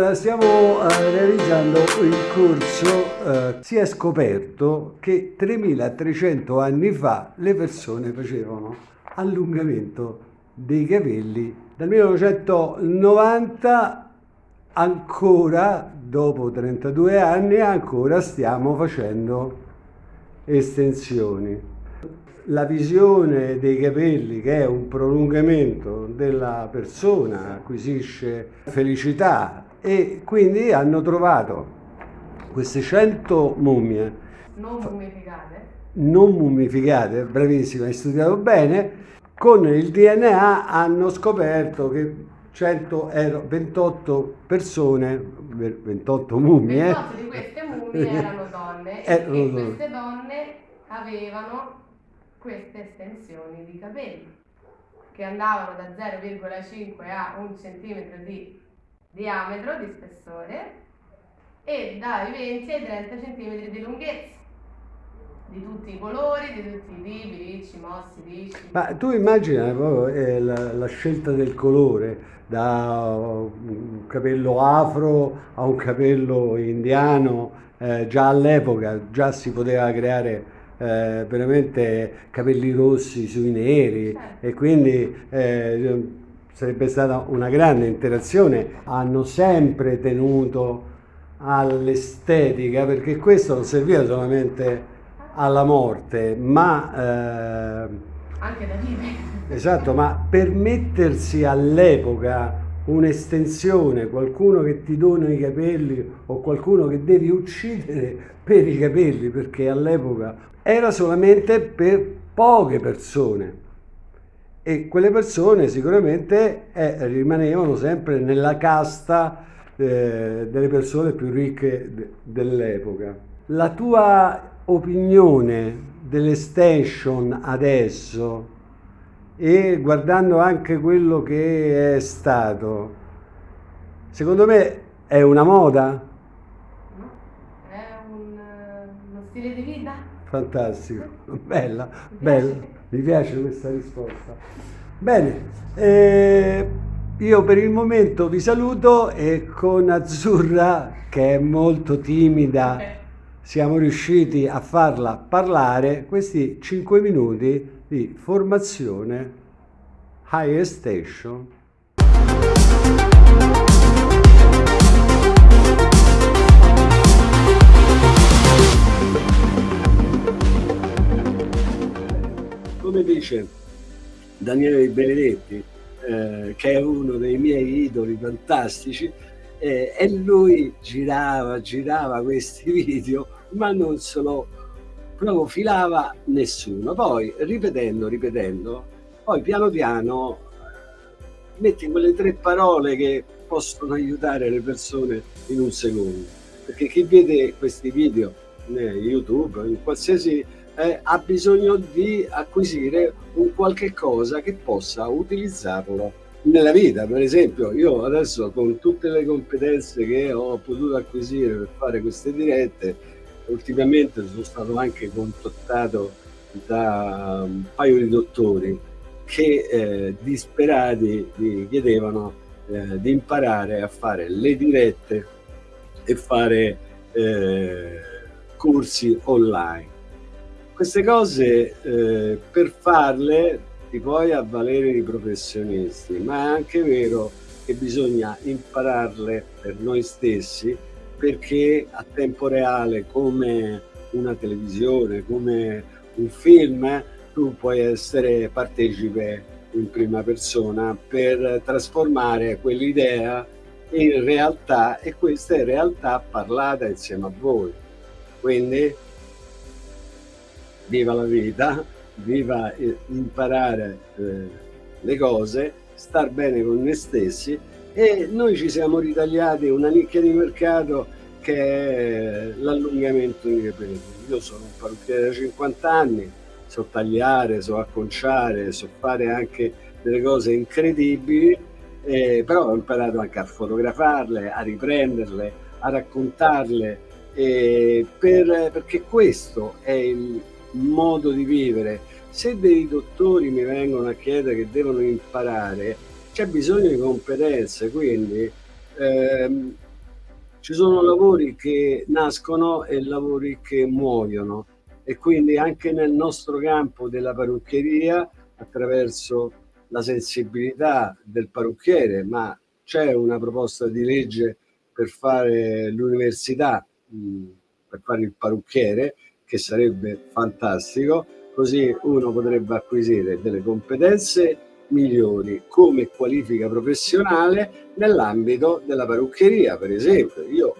Stiamo eh, realizzando il corso, eh, si è scoperto che 3300 anni fa le persone facevano allungamento dei capelli. Dal 1990 ancora, dopo 32 anni, ancora stiamo facendo estensioni la visione dei capelli che è un prolungamento della persona, acquisisce felicità e quindi hanno trovato queste 100 mummie non mummificate non mummificate, bravissima, hai studiato bene, con il DNA hanno scoperto che 128 persone, 28 mummie. 28 di queste mummie erano donne erano e donne. queste donne avevano queste estensioni di capelli che andavano da 0,5 a 1 cm di diametro, di spessore e dai 20 ai 30 cm di lunghezza di tutti i colori, di tutti i tipi, ricci, mossi, lisci. Ma tu immagina proprio eh, la, la, scelta del colore, da un capello afro a un capello indiano, eh, già all'epoca già si poteva creare eh, veramente capelli rossi sui neri certo. e quindi eh, sarebbe stata una grande interazione. Hanno sempre tenuto all'estetica perché questo non serviva solamente alla morte ma eh, anche da vivere esatto ma per mettersi all'epoca un'estensione, qualcuno che ti dona i capelli o qualcuno che devi uccidere per i capelli perché all'epoca era solamente per poche persone e quelle persone sicuramente eh, rimanevano sempre nella casta eh, delle persone più ricche de dell'epoca. La tua opinione dell'extension adesso e guardando anche quello che è stato, secondo me è una moda? È un, uno stile di vita? Fantastico, bella, bella. Mi piace questa risposta. Bene, eh, io per il momento vi saluto e con Azzurra, che è molto timida, siamo riusciti a farla parlare questi 5 minuti di formazione High Station come dice Daniele Benedetti eh, che è uno dei miei idoli fantastici eh, e lui girava girava questi video ma non solo proprio filava nessuno. Poi ripetendo, ripetendo, poi piano piano metti quelle tre parole che possono aiutare le persone in un secondo. Perché chi vede questi video in YouTube, in qualsiasi eh, ha bisogno di acquisire un qualche cosa che possa utilizzarlo nella vita. Per esempio, io adesso con tutte le competenze che ho potuto acquisire per fare queste dirette, ultimamente sono stato anche contattato da un paio di dottori che eh, disperati mi chiedevano eh, di imparare a fare le dirette e fare eh, corsi online. Queste cose eh, per farle ti puoi avvalere di professionisti, ma è anche vero che bisogna impararle per noi stessi perché a tempo reale come una televisione, come un film, tu puoi essere partecipe in prima persona per trasformare quell'idea in realtà e questa è realtà parlata insieme a voi. Quindi viva la vita, viva imparare eh, le cose, star bene con noi stessi e noi ci siamo ritagliati una nicchia di mercato che è l'allungamento dei capelli. Io sono un parrucchiere da 50 anni, so tagliare, so acconciare, so fare anche delle cose incredibili, eh, però ho imparato anche a fotografarle, a riprenderle, a raccontarle, eh, per, perché questo è il modo di vivere. Se dei dottori mi vengono a chiedere che devono imparare, c'è bisogno di competenze, quindi ehm, Ci sono lavori che nascono e lavori che muoiono e quindi anche nel nostro campo della parrucchieria attraverso la sensibilità del parrucchiere, ma c'è una proposta di legge per fare l'università, per fare il parrucchiere, che sarebbe fantastico, così uno potrebbe acquisire delle competenze migliori come qualifica professionale nell'ambito della parrucchieria, per esempio. Io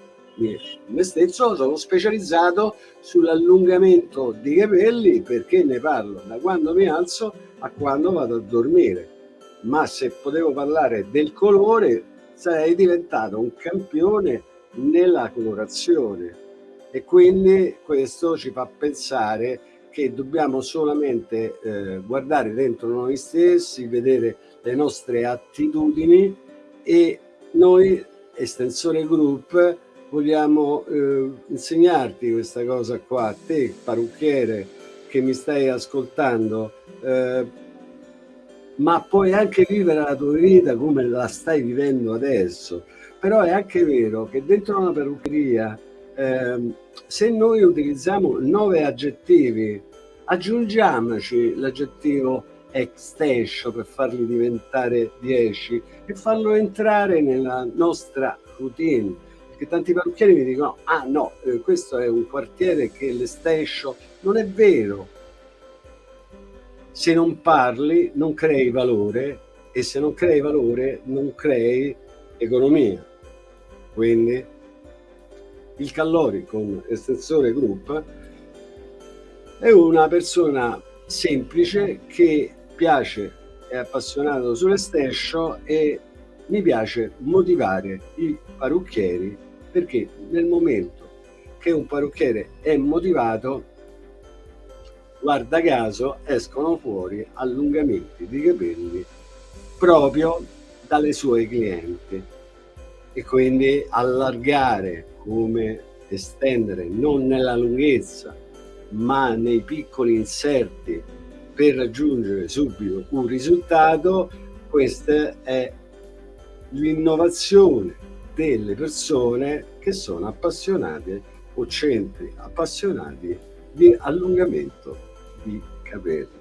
me stesso sono specializzato sull'allungamento di capelli perché ne parlo da quando mi alzo a quando vado a dormire. Ma se potevo parlare del colore sarei diventato un campione nella colorazione e quindi questo ci fa pensare che dobbiamo solamente eh, guardare dentro noi stessi, vedere le nostre attitudini e noi, Estensore Group, vogliamo eh, insegnarti questa cosa qua, te parrucchiere che mi stai ascoltando, eh, ma puoi anche vivere la tua vita come la stai vivendo adesso. Però è anche vero che dentro una parruccheria, eh, se noi utilizziamo nove aggettivi, aggiungiamoci l'aggettivo extension per farli diventare 10 e farlo entrare nella nostra routine. Che tanti parrucchieri mi dicono ah no, eh, questo è un quartiere che l'estension non è vero. Se non parli non crei valore e se non crei valore non crei economia. Quindi il Callori con estensore group è una persona semplice che piace è appassionato sull'estensio e mi piace motivare i parrucchieri perché nel momento che un parrucchiere è motivato guarda caso escono fuori allungamenti di capelli proprio dalle sue clienti e quindi allargare come estendere non nella lunghezza ma nei piccoli inserti per raggiungere subito un risultato questa è l'innovazione delle persone che sono appassionate o centri appassionati di allungamento di capelli.